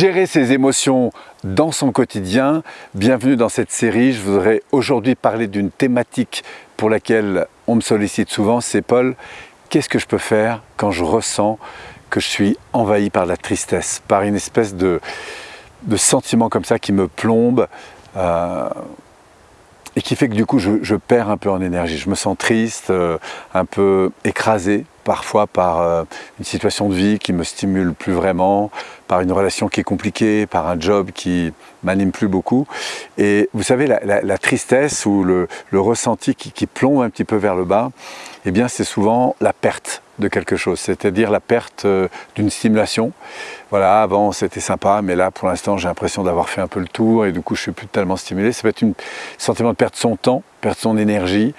Gérer ses émotions dans son quotidien. Bienvenue dans cette série. Je voudrais aujourd'hui parler d'une thématique pour laquelle on me sollicite souvent. C'est Paul, qu'est-ce que je peux faire quand je ressens que je suis envahi par la tristesse, par une espèce de, sentiment comme ça qui me plombe euh, et qui fait que du coup je, perds un peu en énergie. Je me sens triste, euh, un peu écrasé parfois par euh, une situation de vie qui me stimule plus vraiment, par une relation qui est compliquée, par un job qui m'anime plus beaucoup. Et vous savez, la, tristesse ou le, ressenti qui, plombe un petit peu vers le bas, eh bien c'est souvent la perte de quelque chose, c'est-à-dire la perte euh, d'une stimulation. Voilà, avant c'était sympa, mais là pour l'instant j'ai l'impression d'avoir fait un peu le tour et du coup je suis plus tellement stimulé. Ça peut être un sentiment de perdre son temps, perdre son énergie.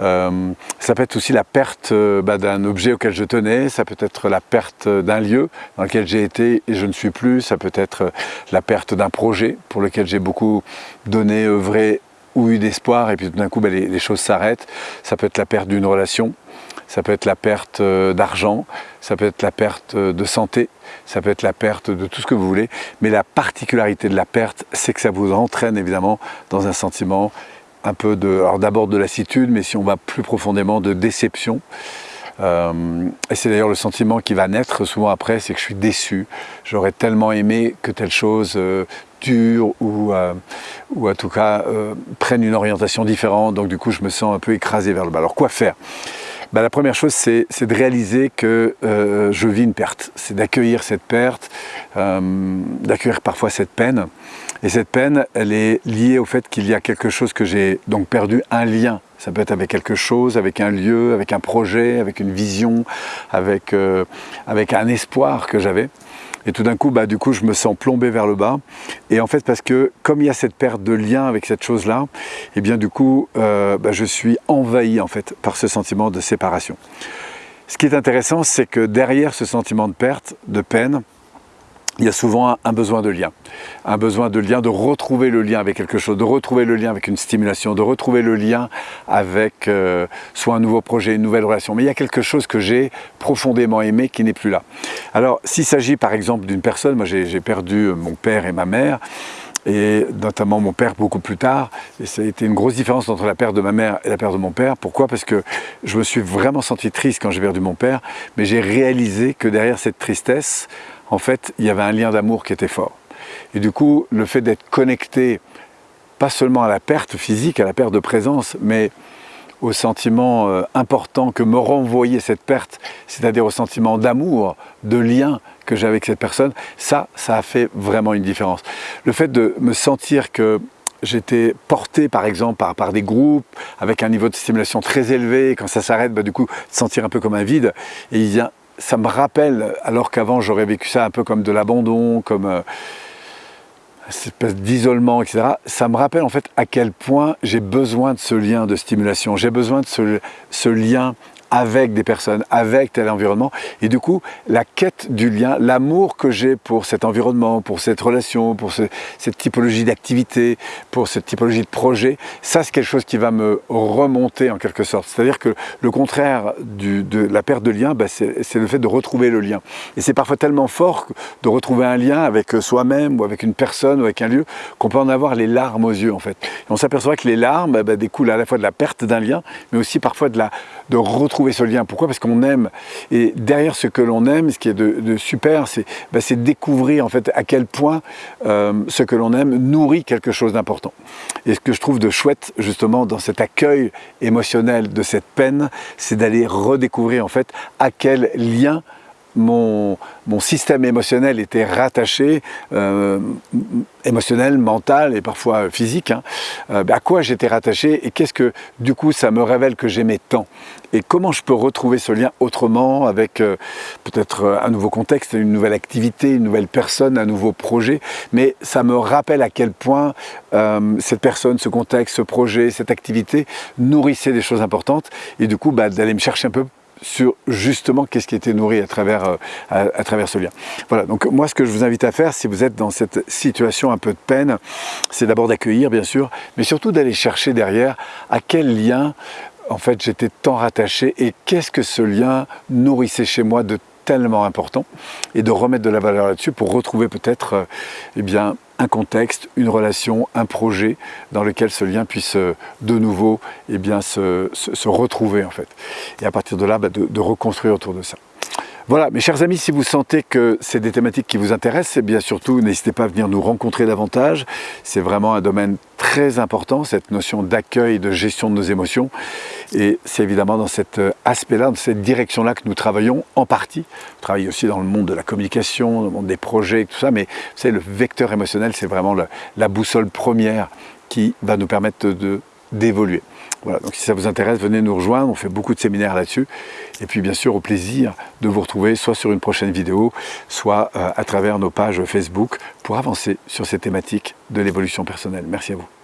Euh, ça peut être aussi la perte euh, bah, d'un objet auquel je tenais, ça peut être la perte d'un lieu dans lequel j'ai été et je ne suis plus, ça peut être la perte d'un projet pour lequel j'ai beaucoup donné, œuvré ou eu d'espoir et puis tout d'un coup bah, les choses s'arrêtent. Ça peut être la perte d'une relation, ça peut être la perte euh, d'argent, ça peut être la perte euh, de santé, ça peut être la perte de tout ce que vous voulez, mais la particularité de la perte, c'est que ça vous entraîne évidemment dans un sentiment un peu de, alors d'abord de lassitude, mais si on va plus profondément, de déception. Euh, et c'est d'ailleurs le sentiment qui va naître souvent après, c'est que je suis déçu. J'aurais tellement aimé que telle chose ou, ou en tout cas prenne une orientation différente. Donc du coup, je me sens un peu écrasé vers le bas. Alors quoi faire? Bah, la première chose, c'est de réaliser que euh, je vis une perte. C'est d'accueillir cette perte, euh, d'accueillir parfois cette peine. Et cette peine, elle est liée au fait qu'il y a quelque chose que j'ai donc perdu, un lien. Ça peut être avec quelque chose, avec un lieu, avec un projet, avec une vision, avec, euh, avec un espoir que j'avais. Et tout d'un coup, bah, coup, je me sens plombé vers le bas. Et en fait, parce que comme il y a cette perte de lien avec cette chose-là, et eh bien du coup, euh, bah, je suis envahi en fait par ce sentiment de séparation. Ce qui est intéressant, c'est que derrière ce sentiment de perte, de peine, il y a souvent un, besoin de lien. Un besoin de lien, de retrouver le lien avec quelque chose, de retrouver le lien avec une stimulation, de retrouver le lien avec euh, soit un nouveau projet, une nouvelle relation. Mais il y a quelque chose que j'ai profondément aimé qui n'est plus là. Alors, s'il s'agit par exemple d'une personne, moi j'ai perdu mon père et ma mère, et notamment mon père beaucoup plus tard. Et ça a été une grosse différence entre la perte de ma mère et la perte de mon père. Pourquoi? Parce que je me suis vraiment senti triste quand j'ai perdu mon père, mais j'ai réalisé que derrière cette tristesse, en fait, il y avait un lien d'amour qui était fort. Et du coup, le fait d'être connecté, pas seulement à la perte physique, à la perte de présence, mais au sentiment euh, important que me renvoyait cette perte, c'est-à-dire au sentiment d'amour, de lien que j'ai avec cette personne, ça, ça a fait vraiment une différence. Le fait de me sentir que j'étais porté par exemple par, des groupes avec un niveau de stimulation très élevé, quand ça s'arrête, bah, du coup, sentir un peu comme un vide, et il y a ça me rappelle, alors qu'avant j'aurais vécu ça un peu comme de l'abandon, comme euh, cette espèce d'isolement, etc. Ça me rappelle en fait à quel point j'ai besoin de ce lien de stimulation, j'ai besoin de ce, ce lien avec des personnes, avec tel environnement. Et du coup, la quête du lien, l'amour que j'ai pour cet environnement, pour cette relation, pour cette typologie d'activité, pour cette typologie de projet, ça c'est quelque chose qui va me remonter en quelque sorte. C'est-à-dire que le contraire de la perte de lien, bah, c'est le fait de retrouver le lien. Et c'est parfois tellement fort de retrouver un lien avec soi-même ou avec une personne ou avec un lieu qu'on peut en avoir les larmes aux yeux en fait. Et on s'aperçoit que les larmes bah, découlent à la fois de la perte d'un lien, mais aussi parfois de, la, de retrouver trouver ce lien. Pourquoi? Parce qu'on aime. Et derrière ce que l'on aime, ce qui est de, super, bah, c'est découvrir en fait à quel point euh, ce que l'on aime nourrit quelque chose d'important. Et ce que je trouve de chouette justement dans cet accueil émotionnel de cette peine, c'est d'aller redécouvrir en fait à quel lien mon, système émotionnel était rattaché, euh, émotionnel, mental et parfois physique, hein, euh, à quoi j'étais rattaché et qu'est-ce que du coup ça me révèle que j'aimais tant? Et comment je peux retrouver ce lien autrement avec euh, peut-être un nouveau contexte, une nouvelle activité, une nouvelle personne, un nouveau projet, mais ça me rappelle à quel point cette personne, ce contexte, ce projet, cette activité nourrissait des choses importantes et du coup bah, d'aller me chercher un peu sur justement qu'est-ce qui était nourri à travers, euh, à, travers ce lien. Voilà, donc moi ce que je vous invite à faire, si vous êtes dans cette situation un peu de peine, c'est d'abord d'accueillir bien sûr, mais surtout d'aller chercher derrière à quel lien en fait j'étais tant rattaché et qu'est-ce que ce lien nourrissait chez moi de tellement important et de remettre de la valeur là-dessus pour retrouver peut-être euh, eh bien un contexte, une relation, un projet dans lequel ce lien puisse euh, de nouveau eh bien, se, retrouver en fait. Et à partir de là, bah, de reconstruire autour de ça. Voilà, mes chers amis, si vous sentez que c'est des thématiques qui vous intéressent, eh bien surtout, n'hésitez pas à venir nous rencontrer davantage. C'est vraiment un domaine très important, cette notion d'accueil, de gestion de nos émotions. Et c'est évidemment dans cet euh, aspect-là, dans cette direction-là que nous travaillons en partie. On travaille aussi dans le monde de la communication, dans le monde des projets, tout ça, mais c'est le vecteur émotionnel, c'est vraiment la boussole première qui va nous permettre d'évoluer. Voilà, donc si ça vous intéresse, venez nous rejoindre, on fait beaucoup de séminaires là-dessus. Et puis bien sûr, au plaisir de vous retrouver soit sur une prochaine vidéo, soit euh, à travers nos pages Facebook pour avancer sur ces thématiques de l'évolution personnelle. Merci à vous.